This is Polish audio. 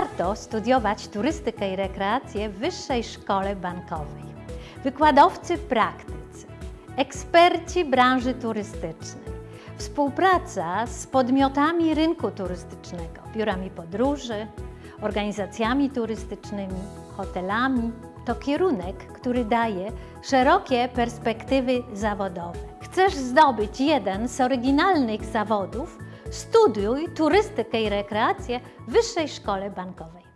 Warto studiować turystykę i rekreację w Wyższej Szkole Bankowej. Wykładowcy praktycy, eksperci branży turystycznej, współpraca z podmiotami rynku turystycznego, biurami podróży, organizacjami turystycznymi, hotelami. To kierunek, który daje szerokie perspektywy zawodowe. Chcesz zdobyć jeden z oryginalnych zawodów? Studiuj turystykę i rekreację w Wyższej Szkole Bankowej.